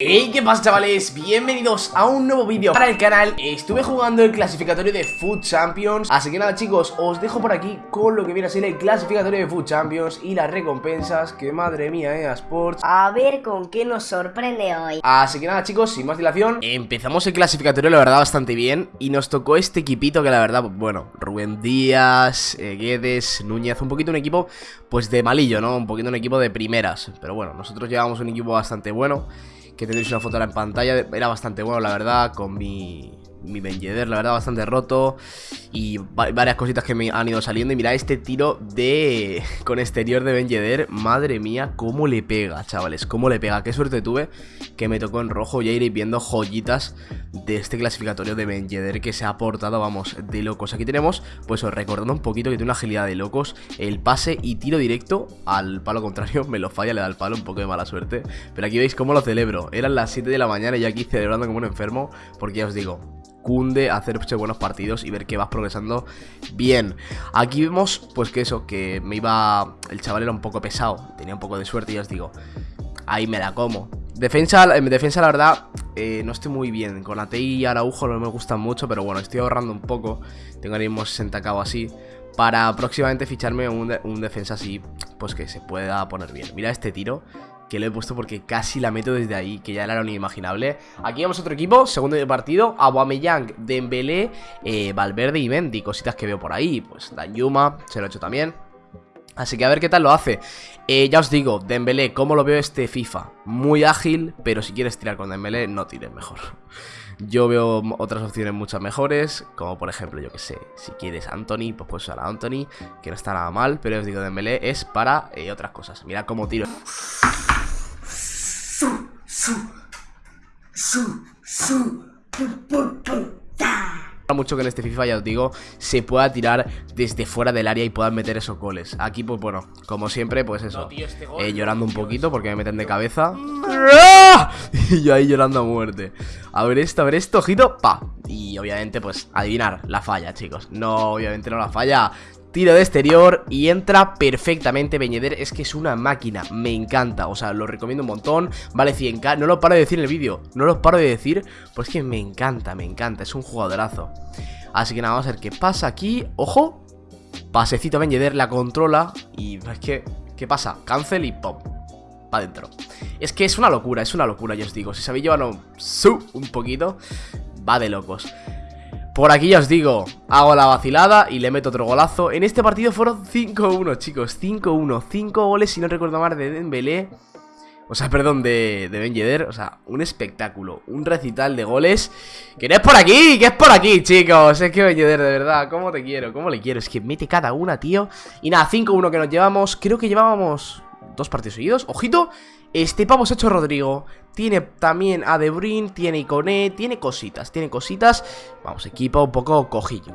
Hey, ¿qué pasa chavales? Bienvenidos a un nuevo vídeo para el canal. Estuve jugando el clasificatorio de Food Champions. Así que nada chicos, os dejo por aquí con lo que viene a ser el clasificatorio de Food Champions Y las recompensas, que madre mía, eh, Sports. A ver con qué nos sorprende hoy. Así que nada chicos, sin más dilación Empezamos el clasificatorio la verdad bastante bien. Y nos tocó este equipito que la verdad, bueno Rubén Díaz, eh, Guedes, Núñez Un poquito un equipo pues de malillo, ¿no? Un poquito un equipo de primeras. Pero bueno, nosotros llevamos un equipo bastante bueno que tenéis una foto en pantalla, era bastante bueno la verdad, con mi, mi Benjeder, la verdad, bastante roto. Y varias cositas que me han ido saliendo. Y mirad este tiro de... con exterior de Benjeder Madre mía, cómo le pega, chavales. Cómo le pega, qué suerte tuve Que me tocó en rojo, ya iréis viendo joyitas De este clasificatorio de Benjeder Que se ha portado, vamos, de locos. Aquí tenemos, pues recordando un poquito que tiene una agilidad de locos. El pase y tiro directo al palo contrario. Me lo falla, le da el palo, un poco de mala suerte. Pero aquí veis cómo lo celebro. Eran las 7 de la mañana y aquí celebrando como un enfermo. Porque ya os digo, cunde hacer buenos partidos y ver que vas progresando bien. Aquí vemos, pues que eso, que me iba... El chaval era un poco pesado, tenía un poco de suerte y ya os digo, ahí me la como. Defensa, en defensa la verdad, eh, no estoy muy bien. Con ATI y Araujo no me gustan mucho, pero bueno, estoy ahorrando un poco. Tengo ahora mismo 60k o así. Para próximamente ficharme un defensa así, pues que se pueda poner bien. Mira este tiro que lo he puesto porque casi la meto desde ahí, que ya era lo inimaginable. Aquí vamos a otro equipo, segundo de partido, Aubameyang, Dembélé, eh, Valverde y Mendy, cositas que veo por ahí, pues Danyuma, se lo he hecho también. Así que a ver qué tal lo hace eh, Ya os digo, Dembélé, ¿cómo lo veo este FIFA? Muy ágil, pero si quieres tirar con Dembélé, no tires mejor yo veo otras opciones muchas mejores, como por ejemplo, yo que sé, si quieres Anthony, pues puedes usar a Anthony, que no está nada mal, pero os digo, Dembélé es para eh, otras cosas. Mira cómo tiro mucho que en este FIFA, ya os digo, se pueda tirar desde fuera del área y puedan meter esos goles. Aquí, pues bueno, como siempre, pues eso, este eh, llorando un poquito porque me meten de cabeza. ¡Ah! Y yo ahí llorando a muerte. A ver esto, a ver esto, ojito, pa. Y obviamente, pues, adivinar la falla, chicos. No, obviamente no la falla. Tiro de exterior y entra perfectamente Beñeder Es que es una máquina, me encanta O sea, lo recomiendo un montón Vale 100k, no lo paro de decir en el vídeo No lo paro de decir, pues que me encanta, me encanta Es un jugadorazo Así que nada, vamos a ver qué pasa aquí ¡Ojo! Pasecito Beñeder, la controla Y es que, ¿qué pasa? Cancel y pop para adentro Es que es una locura, es una locura, ya os digo Si sabéis llevarlo un poquito Va de locos por aquí ya os digo, hago la vacilada y le meto otro golazo. En este partido fueron 5-1 chicos, 5-1 5 goles si no recuerdo mal de Dembélé. O sea, perdón, de, de Ben Yedder. O sea, un espectáculo, un recital de goles. Que no es por aquí, que es por aquí, chicos. Es que Ben Yedder, de verdad, cómo te quiero, cómo le quiero. Es que mete cada una, tío. Y nada, 5-1 que nos llevamos. Creo que llevábamos dos partidos seguidos. Ojito, este pavo se ha hecho Rodrigo. Tiene también a De Bruyne, tiene Iconé Tiene cositas, tiene cositas. Vamos, equipo un poco cojillo.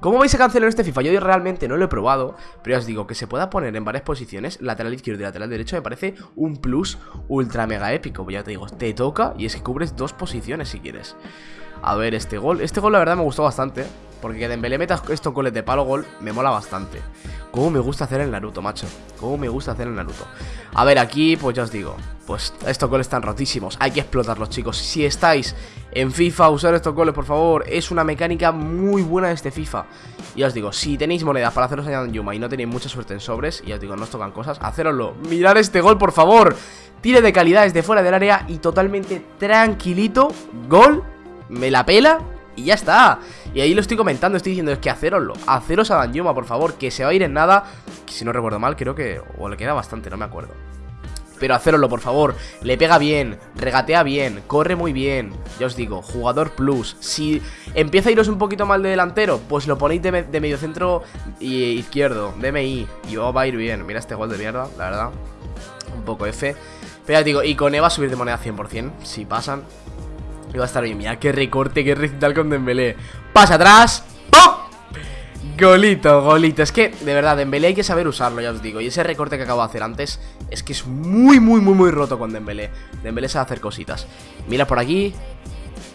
¿Cómo vais a cancelar este FIFA? Yo realmente no lo he probado Pero ya os digo, que se pueda poner en varias posiciones. Lateral izquierdo y lateral derecho me parece un plus ultra mega épico. Ya te digo, te toca y es que cubres dos posiciones si quieres A ver, este gol. Este gol la verdad me gustó bastante Porque que Dembélé meta estos goles de palo gol me mola bastante. Cómo me gusta hacer el Naruto, macho. Cómo me gusta hacer el Naruto. A ver, aquí, pues ya os digo Pues estos goles están rotísimos. Hay que explotarlos, chicos. Si estáis en FIFA, usar estos goles, por favor. Es una mecánica muy buena de este FIFA. Y os digo, si tenéis monedas para haceros en Yuma Y no tenéis mucha suerte en sobres Y os digo, no os tocan cosas, haceroslo Mirar este gol, por favor. Tire de calidad desde fuera del área Y totalmente tranquilito. Gol, me la pela y ya está. Y ahí lo estoy comentando, estoy diciendo, es que haceroslo Haceros a Danyuma, por favor, que se va a ir en nada si no recuerdo mal, creo que... O le queda bastante, no me acuerdo. Pero haceroslo, por favor, le pega bien, regatea bien, corre muy bien Ya os digo, jugador plus. Si empieza a iros un poquito mal de delantero Pues lo ponéis de, medio centro y izquierdo, DMI Y va a ir bien, mira este gol de mierda, la verdad Un poco F. Pero ya digo, y con Eva subir de moneda 100% Si pasan va a estar bien, mira qué recorte, qué recital con Dembélé Pasa atrás ¡Pum! Golito, golito Es que, de verdad, Dembélé hay que saber usarlo, ya os digo Y ese recorte que acabo de hacer antes Es que es muy, muy, muy, muy roto con Dembélé Dembélé sabe hacer cositas Mira por aquí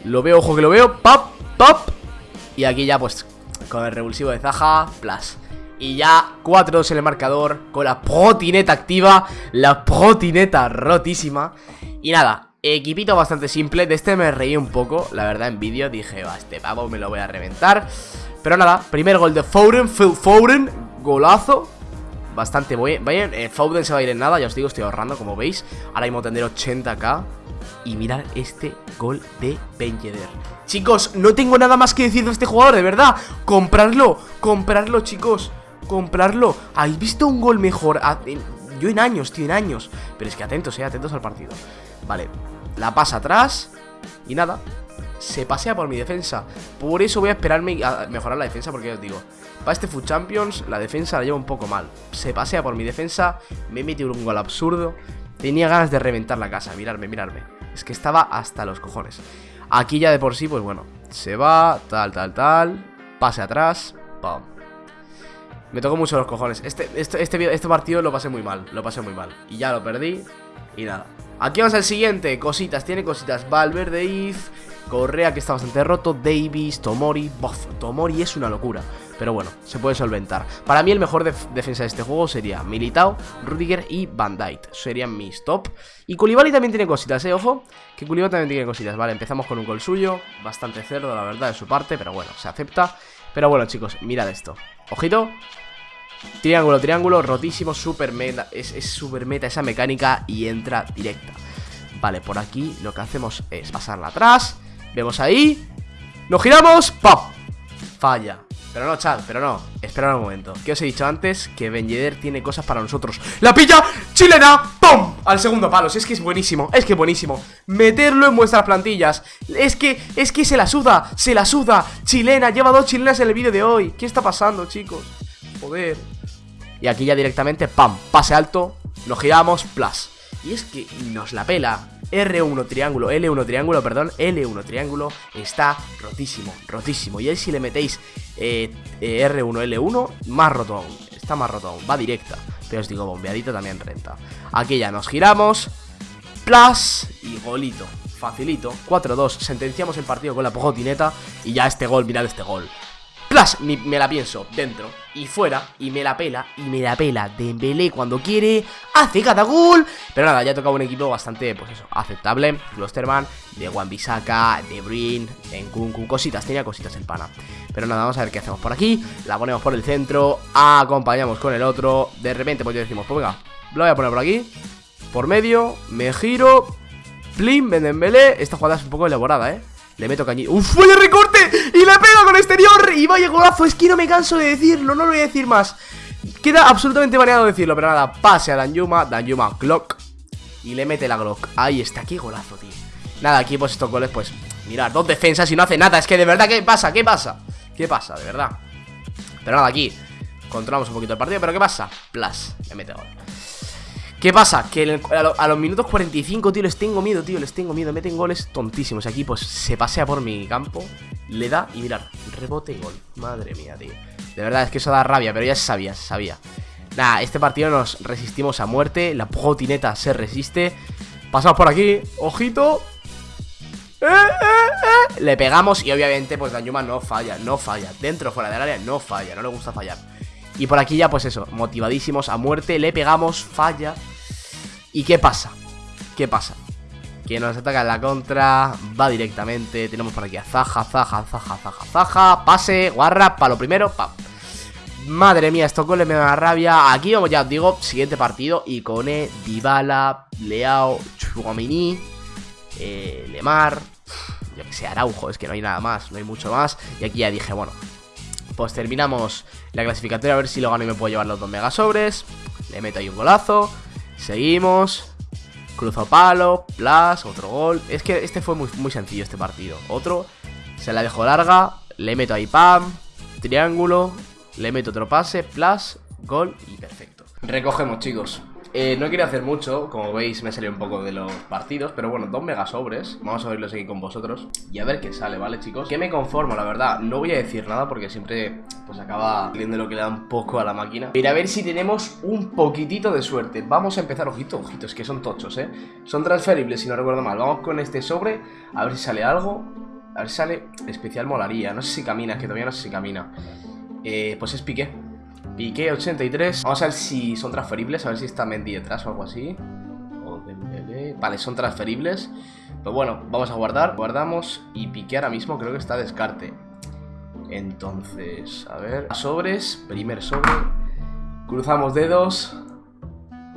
Lo veo, ojo que lo veo ¡Pop! ¡Pop! Y aquí ya, pues, con el revulsivo de Zaha Plus y ya 4-2 en el marcador Con la protineta activa La protineta rotísima Y nada, Equipito bastante simple, de este me reí un poco, la verdad, en vídeo Dije, va, este pavo me lo voy a reventar Pero nada, primer gol de Foden, Phil Foden Golazo Bastante bien, eh, Foden se va a ir en nada, ya os digo, estoy ahorrando, como veis Ahora mismo tendré 80k Y mirad este gol de Ben Chicos, no tengo nada más que decir de este jugador, de verdad Comprarlo, comprarlo, chicos Comprarlo. ¿Habéis visto un gol mejor? Yo en años, tío, en años. Pero es que atentos, eh, atentos al partido Vale, la pasa atrás Y nada, se pasea por mi defensa. Por eso voy a esperarme a mejorar la defensa Porque os digo, para este Food Champions La defensa la lleva un poco mal. Se pasea por mi defensa, me mete un gol absurdo. Tenía ganas de reventar la casa Mirarme, mirarme. Es que estaba hasta los cojones. Aquí ya de por sí, pues bueno Se va, tal, tal, tal Pase atrás, pam. Me tocó mucho los cojones. Este, este, este, este partido lo pasé muy mal Lo pasé muy mal. Y ya lo perdí Y nada Aquí vamos al siguiente, cositas, tiene cositas. Valverde, If, Correa que está bastante roto. Davis, Tomori, Bof, Tomori es una locura. Pero bueno, se puede solventar. Para mí el mejor defensa de este juego sería Militao, Rudiger y Van Dijk. Serían mis top. Y Koulibaly también tiene cositas, eh, ojo Que Koulibaly también tiene cositas, vale, empezamos con un gol suyo. Bastante cerdo, la verdad, de su parte Pero bueno, se acepta. Pero bueno, chicos, mirad esto. Ojito Triángulo, triángulo, rotísimo, super meta Es, es super meta esa mecánica y entra directa Vale, por aquí lo que hacemos es pasarla atrás Vemos ahí Nos giramos, ¡pam! Falla pero no, Chad, pero no Espera un momento ¿Qué os he dicho antes? Que Ben tiene cosas para nosotros ¡La pilla! ¡Chilena! ¡Pum! Al segundo palo Es que es buenísimo Es que es buenísimo Meterlo en vuestras plantillas Es que, es que se la suda Se la suda Chilena Lleva dos chilenas en el vídeo de hoy ¿Qué está pasando, chicos? Joder Y aquí ya directamente ¡Pam! Pase alto Nos giramos Plus Y es que nos la pela R1 triángulo, L1 triángulo, perdón, L1 triángulo está rotísimo, rotísimo. Y ahí si le metéis eh, eh, R1, L1, más roto aún, está más roto aún, va directa. Pero os digo, bombeadito también renta. Aquí ya nos giramos, plus y golito, facilito, 4-2, sentenciamos el partido con la pojotineta y ya este gol, mirad este gol. Plus, me la pienso, dentro y fuera, y me la pela, y me la pela Dembélé cuando quiere, hace cada gol. Pero nada, ya ha tocado un equipo bastante, pues eso, aceptable. Klosterman, de Wan-Bissaka, de Brin, Nkunku, cositas, tenía cositas el pana. Pero nada, vamos a ver qué hacemos por aquí. La ponemos por el centro, acompañamos con el otro. De repente pues ya decimos, pues venga, lo voy a poner por aquí. Por medio, me giro. Plim, Dembélé, esta jugada es un poco elaborada, eh le meto cañito. ¡Uf! ¡Vaya recorte! ¡Y le pego con exterior! ¡Y vaya golazo! Es que no me canso de decirlo, no lo voy a decir más. Queda absolutamente baneado decirlo, pero nada, pase a Danjuma, Danjuma Glock. Y le mete la Glock. Ahí está, qué golazo, tío. Nada, aquí pues estos goles, pues, mirad, dos defensas y no hace nada. Es que de verdad, ¿qué pasa? ¿Qué pasa? ¿Qué pasa? De verdad. Pero nada, aquí controlamos un poquito el partido, pero ¿qué pasa? Plus, le mete gol. ¿Qué pasa? Que a, los minutos 45, tío, les tengo miedo, tío, les tengo miedo. Meten goles tontísimos. Aquí, pues, se pasea por mi campo, le da y mirad, rebote y gol. Madre mía, tío. De verdad, es que eso da rabia, pero ya sabía, se sabía. Nada, este partido nos resistimos a muerte. La pojotineta se resiste. Pasamos por aquí, ojito. Eh, eh, eh. Le pegamos y obviamente, pues, Danyuma no falla, no falla. Dentro, fuera del área, no falla, no le gusta fallar. Y por aquí ya, pues eso, motivadísimos a muerte, le pegamos, falla. ¿Y qué pasa? ¿Qué pasa? Que nos ataca en la contra, va directamente, tenemos por aquí a Zaja, Zaja, Zaja, Zaja, Zaja, pase, guarra, para lo primero, pa. Madre mía, esto goles me da rabia. Aquí vamos, ya os digo, siguiente partido. Icone, Dybala, Leao, Chuamini, eh, Lemar, yo que sé, Araujo, es que no hay nada más, no hay mucho más. Y aquí ya dije, bueno, pues terminamos la clasificatoria a ver si lo gano y me puedo llevar los dos megasobres. Le meto ahí un golazo. Seguimos. Cruzo palo, plus, otro gol. Es que este fue muy, muy sencillo este partido. Otro, se la dejo larga, le meto ahí pam, triángulo, le meto otro pase, plus, gol y perfecto. Recogemos chicos. Eh, no quería hacer mucho, como veis me salió un poco de los partidos Pero bueno, dos megasobres, vamos a verlos aquí con vosotros Y a ver qué sale, ¿vale chicos? Que me conformo, la verdad, no voy a decir nada porque siempre pues acaba viendo lo que le da un poco a la máquina. Pero a ver si tenemos un poquitito de suerte. Vamos a empezar, ojito, ojito, es que son tochos, ¿eh? Son transferibles, si no recuerdo mal. Vamos con este sobre, a ver si sale algo. A ver si sale especial molaría. No sé si camina, que todavía no sé si camina. Eh, Pues es pique Piqué 83. Vamos a ver si son transferibles, a ver si está Mendy detrás o algo así. Vale, son transferibles. Pues bueno, vamos a guardar. Guardamos y pique ahora mismo creo que está descarte. Entonces, a ver. Sobres, primer sobre. Cruzamos dedos.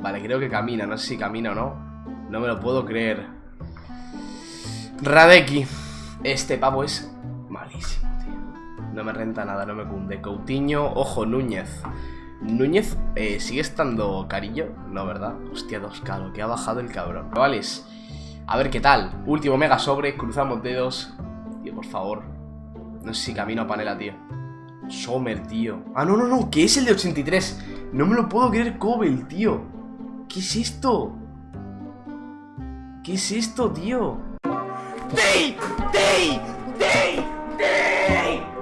Vale, creo que camina, no sé si camina o no. No me lo puedo creer. Radeki. Este pavo es malísimo, No me renta nada, no me cunde Coutinho, ojo, Núñez Núñez eh, sigue estando carillo No, ¿verdad? Hostia, 2K, lo que ha bajado el cabrón Chavales, a ver qué tal Último mega sobre, cruzamos dedos Tío, por favor No sé si camino a panela, tío Sommer, tío Ah, no, no, no, que es el de 83 No me lo puedo creer, Cobel, tío ¿Qué es esto? ¿Qué es esto, tío? ¡Day! ¡Day! ¡Day! ¡Day!